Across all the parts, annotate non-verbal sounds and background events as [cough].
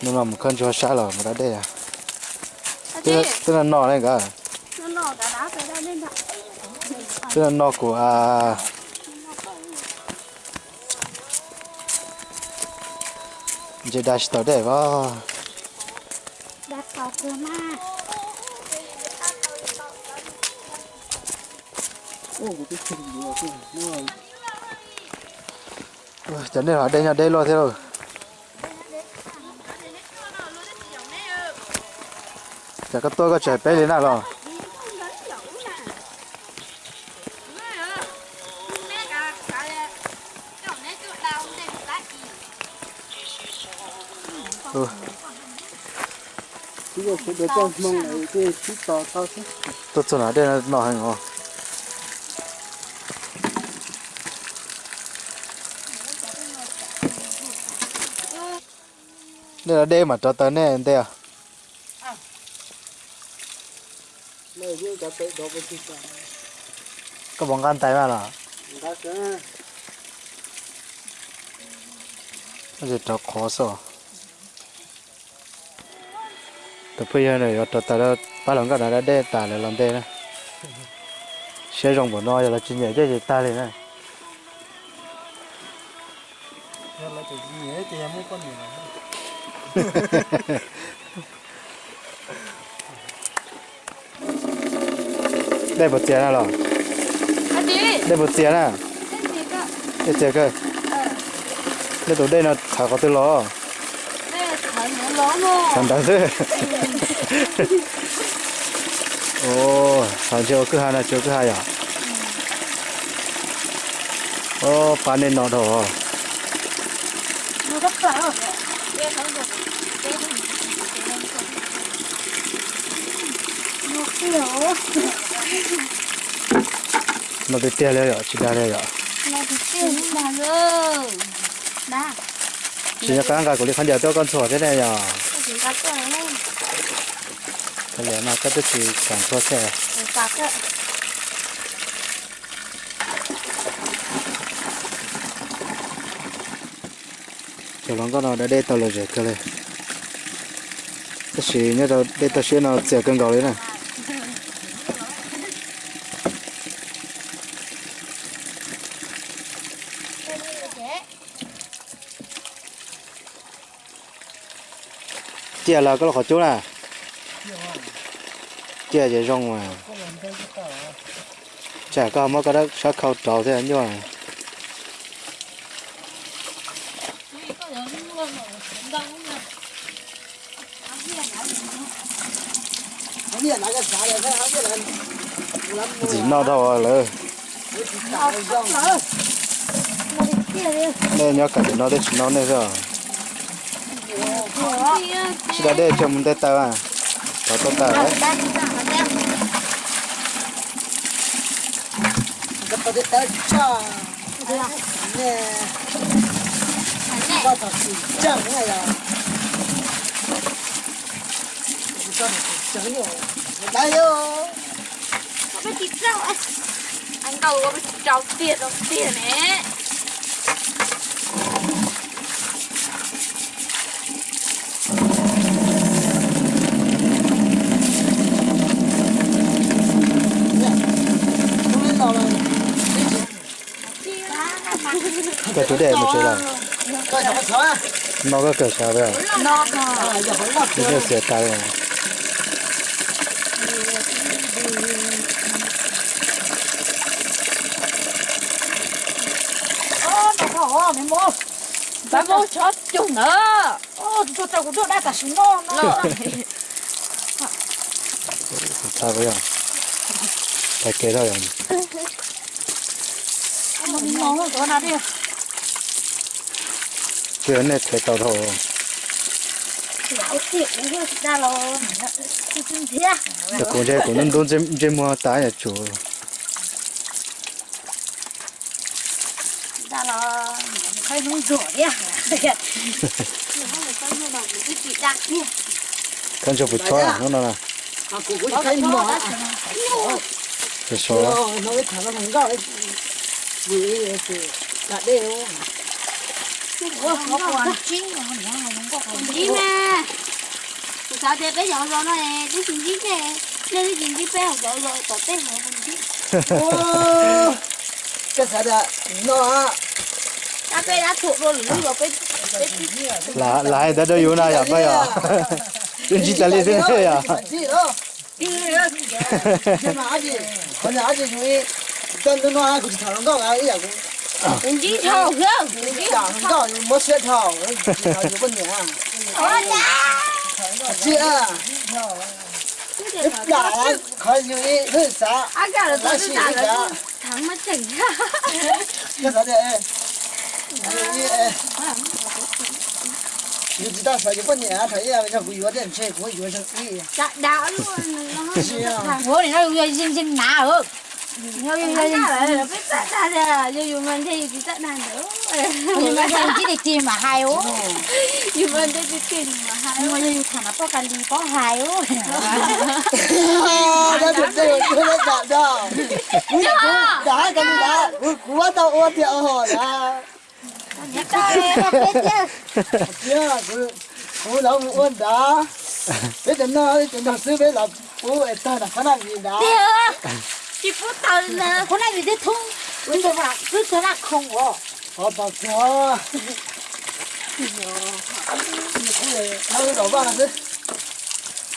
nhưng mà một con cho xa rồi mà đã đây à? Tức là, tức là nọ này cả. Nó tức là nọ của à chỉ đã start đây vào Đặt vào cửa mà. cho nên ở đây nhà đây lo thế rồi Dạ, chả có tôi có trẻ bé đến nào rồi? Ừ. Tôi cho nó đây là nọ hành ngon đây là đêm mà cho tới này đây à? Này cả có bóng gan tay mà là Đã nó chỉ cho khó sợ. Tôi bây giờ này cho tới đó ba lần cái này đây ta lại làm đây nè sẽ dùng bộ nói là chỉ nhảy cái gì ta lên này. Nó là gì ấy thì em mới con [laughs] đây một tiền nào rồi đây một tiền à? Đây tiền cơ. Đây tụi đây là thả có từ những lỗ thằng đó chứ ồ thằng chưa cứ hai là chưa cứ hai à? Ô bán nên nó đồ Nó rất là ở. Đây không được. Đây không được. Nó kiểu. Nó bị tia lên rồi chỉ đa lên rồi Nó bị nhưng mà rồi. Đã. chỉ là cái người của đi khán giả cho con sổ thế này rồi Cái này. mà cái tôi chỉ cảm cho xe cho nó có nó đã đây tao là gì cơ này cái gì nhớ đâu đây tao sẽ nó sẽ cân gạo đấy này chia là lo khó chỗ này chia thì rong mà. Chả có mà cái đó sẽ khâu trâu thế nhưng mà Có gì là là đấy, là nó đâu là đi. nên nhớ cả nó để nó này rồi chị đã để cho mình để tao à tao tao tao đấy Cái tao đi tới cho. Nè, có tao chỉ chẳng này à. Cho nó chẳng nhiều. Đây yo. anh cầu có bị trọc tiền trọc tiền nè Không biết tao là cái chủ đề một chỗ là sao sao nó có cửa sao vậy nó có cửa giờ hỏi là cái rồi. Ô mua bà mua cho chung nữa ô tôi cho tôi đã cả súng nó nó sao vậy phải kể rồi nó đi cái này thấy tao thôi lão tiểu nó ra rồi cái chân thế cái con trai của nó đúng trên trên mua tái là chủ. Ra là phải nung rửa đi à? Con cho bụi thoa nó là à cũng thấy mỏ à. cái số nó cái thằng nó vì thì cả đều nó không có Sao thế bây giờ rồi nó này, cái chuyện gì thế? Nên cái chuyện gì bé học rồi rồi, tao tên họ không ô cái sao đó nó Ta bé đã thuộc rồi, lúc bé là là ai đã đâu yêu nào vậy à chuyện gì ta liên thế à gì đó mà còn nó nó cũng thằng nó cái gì cũng Chuyện gì thôi, không? Chuyện gì đảng nó mất sẽ thảo thảo nhiều vấn đề à Ôi cha! chị à cái đảng khỏi như thế thế sao À cả là tôi đã là thằng mất chỉnh. cái sao đấy你知道说一百年，他也要不约点钱，我约上你。 Dạ đạo luôn. Nó bố thì nó yêu xin xin nà ừ nó Là biết là dù mình thì biết nhưng mà sao chỉ để tìm mà hai ô Dù mình thì biết tiền mà hai. nhưng mà yêu thằng nó có cần đi có hai [laughs] ô đó. Được đây, tôi đã đảm đó. Đã gì đã, của tao ô tiểu hồ đã. trời nó biết chứ. Chưa, của của nó ôn giờ nó, bây giờ nó sư bây giờ của ấy ta là khả năng gì đã. Chị phút tao là hôm nay bị đứt thun bây giờ mà cứ thế là không có Họ bảo cho. Nó đổ vào là gì?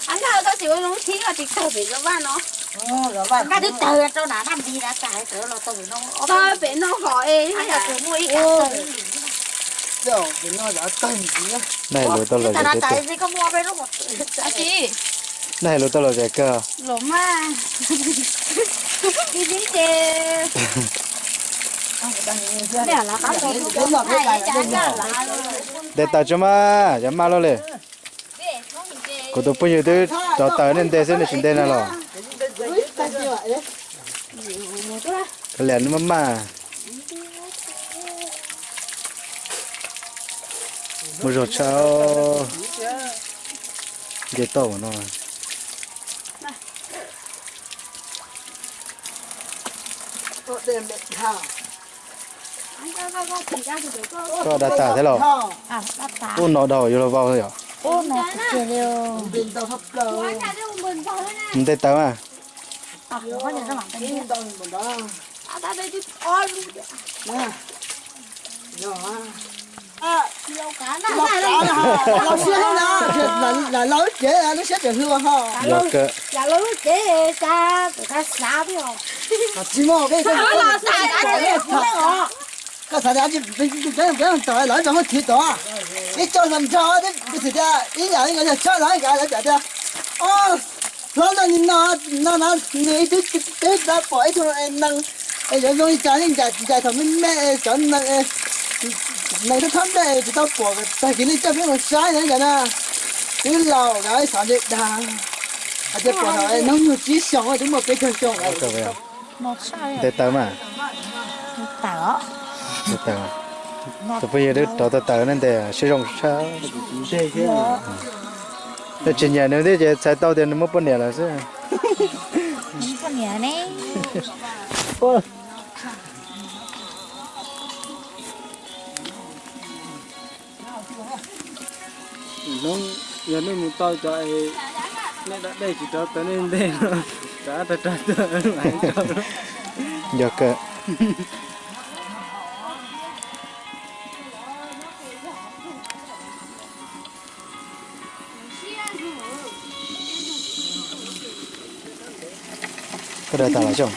anh thao tao có lúc thí là tịch thầu bị nó. Ờ, vào. cái đứa tờ cho nó làm gì đã cái tớ là tớ nó Tao bị nó gọi ấy. hay là tớ mua ít Rồi, nó này lối tao là nó cái gì này lối tao là cái cơ Lỗ mà. Đi đi chê. để để tao cho mà cho mà lo lên cô tôi bây giờ tôi cho tao nên để xem là chuyện đây là lo cái lẹn mà mà. Một rồi sao cái tàu nó Tôi đem để thảo. Anh tao tao tao chỉ ra thì được cơ. Có đã tả thế lo Thảo. à nó đầu vô vào rồi à ô này cái điều Bên tao hấp đầu. Anh cả đứa mình vào thế này. mình đây tao có thể nó Bên tao mình. À tao. À, là lối chế ta ta xả biết không chỉ mò cái cái là cũng đấy họ cái sao đấy cái cái cái cái lại cho nó thịt đó. Cái cho làm cho đấy cái gì đó, ý là cái cho lại cái đấy đấy. Ô, nó là nó nó nó người cái cái cái đã bỏ cho em năng em giờ rồi trả những cái cái thằng mình mẹ cho năng này nó thấm đây thì tao bỏ cái tại cái này cho biết nó sai đấy cái na cái lò cái sản xuất đàng à chứ bỏ nó nó nhiều chỉ xong rồi đúng một cái chân xong lo để tao mà. Tao để tao tôi bây giờ tôi cho tao tao nên để sử dụng sao để chuyện nhà nếu thế thì sai tao thì nó mất bao nhiêu là chứ. Những con nhà này nó giờ nó muốn tao cho ai nên đã đây chỉ cho tới nên đây tới lại cho nó. Giờ cơ có đã tả là chồng?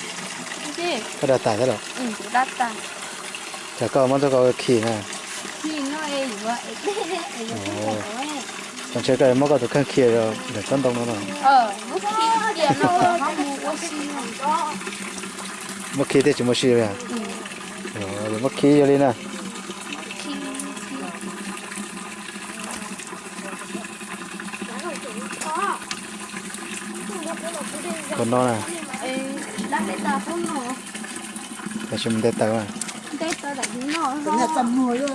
Có đã tả thế rồi Ừ, đắt ta. chả có món tôi có khỉ nè. Thì nó ấy vậy. [laughs] Ồ. còn chơi cái tôi khăn khỉ rồi để con nó rồi Ờ, khi tiền nó. Đó. mất khí thì chỉ mất xí rồi à? Rồi mất khí cho đi nè. Còn nó nè ta để chúng mình để tao à Tết ta đặt nó. cái nhà tầm mùi rồi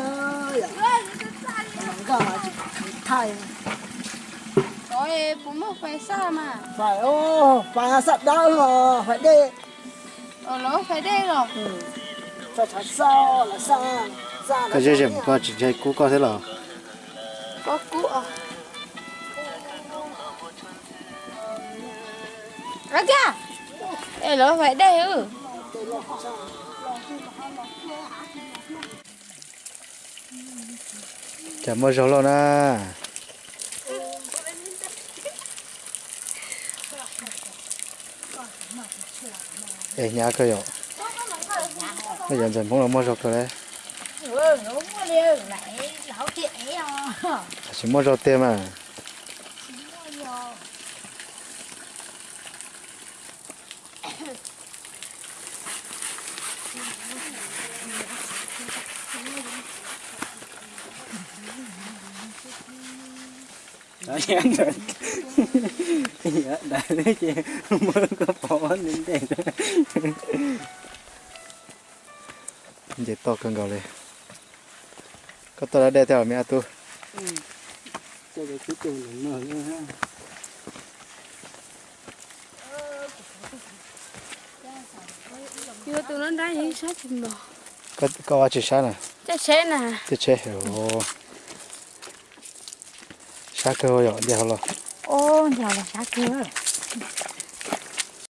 thay Rồi, bố mất phải xa mà. phải ô phải sạch đau rồi phải đi. Ờ, nó phải đây rồi. cho thật sao là sao sao cái gì gì có chỉ chơi cú có thế nào? Có cú à? Ra kìa. Ê nó phải đây ừ chả mua rau lo na ê nhà cơ yo bây giờ dần cũng là mua rau cơ đấy. Ừ rồi đi lại lão chị ấy à. Chỉ mua Đó chén rồi đại lấy chè Mới có bỏ lên chè Vậy to cân gầu lên. To đã đe theo mẹ tôi Ừ. Cho cái cuối cùng là mở lên Có có chỉ sát nè. Chết chết nè. Chết chết chế hiểu sáng cơ rồi đi học rồi ô nhà là sao kia